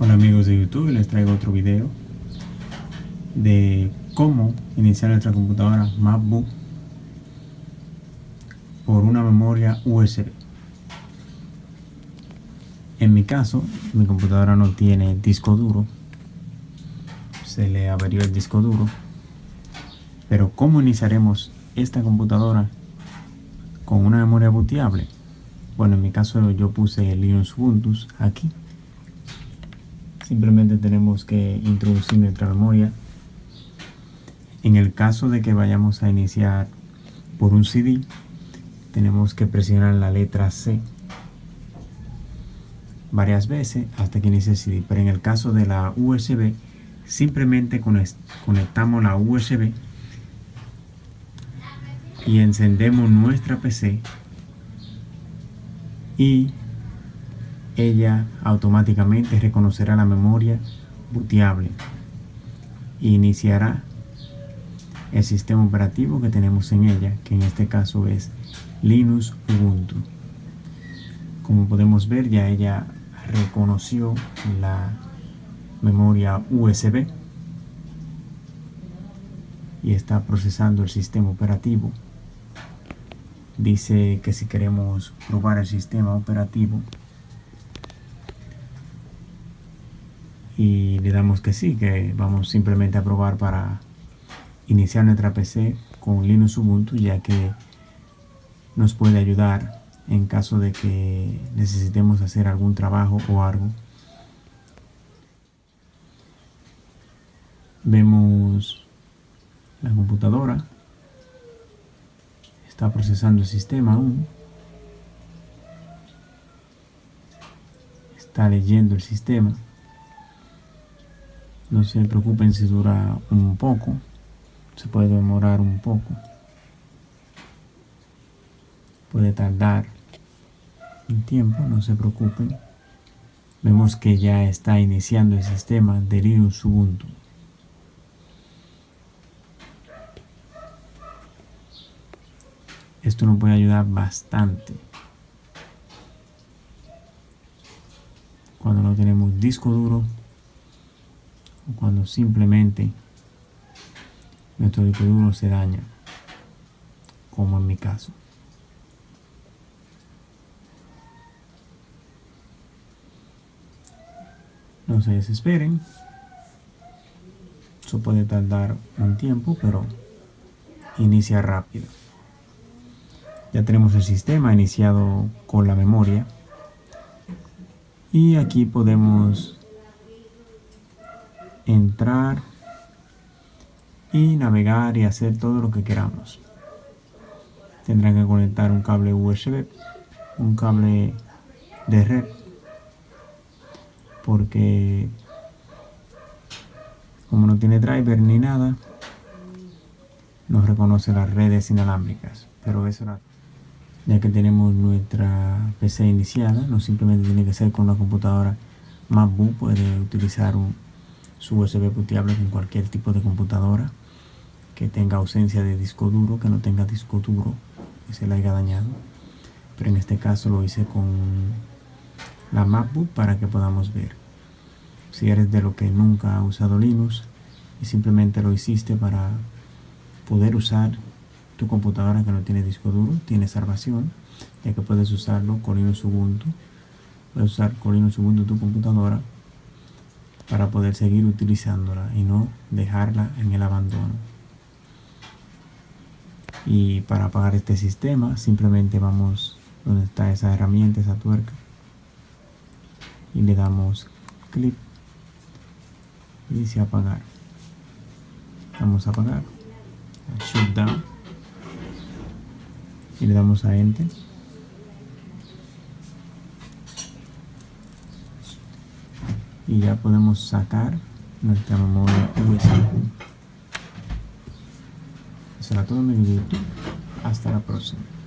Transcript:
Hola amigos de YouTube, les traigo otro video de cómo iniciar nuestra computadora MacBook por una memoria USB. En mi caso, mi computadora no tiene disco duro, se le averió el disco duro, pero ¿cómo iniciaremos esta computadora con una memoria booteable? Bueno, en mi caso yo puse Linux Ubuntu aquí simplemente tenemos que introducir nuestra memoria. En el caso de que vayamos a iniciar por un CD tenemos que presionar la letra C varias veces hasta que inicie el CD pero en el caso de la USB simplemente conectamos la USB y encendemos nuestra PC y ella automáticamente reconocerá la memoria booteable e iniciará el sistema operativo que tenemos en ella, que en este caso es Linux Ubuntu. Como podemos ver, ya ella reconoció la memoria USB y está procesando el sistema operativo. Dice que si queremos probar el sistema operativo, y le damos que sí, que vamos simplemente a probar para iniciar nuestra PC con Linux Ubuntu ya que nos puede ayudar en caso de que necesitemos hacer algún trabajo o algo. Vemos la computadora. Está procesando el sistema aún. Está leyendo el sistema. No se preocupen si dura un poco. Se puede demorar un poco. Puede tardar un tiempo, no se preocupen. Vemos que ya está iniciando el sistema de Linux Ubuntu. Esto nos puede ayudar bastante. Cuando no tenemos disco duro cuando simplemente nuestro disco duro se daña, como en mi caso. No se desesperen. Eso puede tardar un tiempo, pero inicia rápido. Ya tenemos el sistema iniciado con la memoria. Y aquí podemos entrar y navegar y hacer todo lo que queramos. Tendrán que conectar un cable USB, un cable de red, porque como no tiene driver ni nada, no reconoce las redes inalámbricas. Pero eso ya que tenemos nuestra PC iniciada, no simplemente tiene que ser con una computadora MacBook, puede utilizar un su USB bootable con cualquier tipo de computadora que tenga ausencia de disco duro, que no tenga disco duro, que se le haya dañado. Pero en este caso lo hice con la MacBook para que podamos ver. Si eres de lo que nunca ha usado Linux y simplemente lo hiciste para poder usar tu computadora que no tiene disco duro, tiene salvación, ya que puedes usarlo con Linux Ubuntu. Puedes usar con Linux Ubuntu tu computadora para poder seguir utilizándola y no dejarla en el abandono. Y para apagar este sistema simplemente vamos donde está esa herramienta, esa tuerca y le damos clic y dice apagar. Vamos a apagar, shutdown y le damos a enter ya podemos sacar nuestra memoria USB. Eso era todo mi video. Hasta la próxima.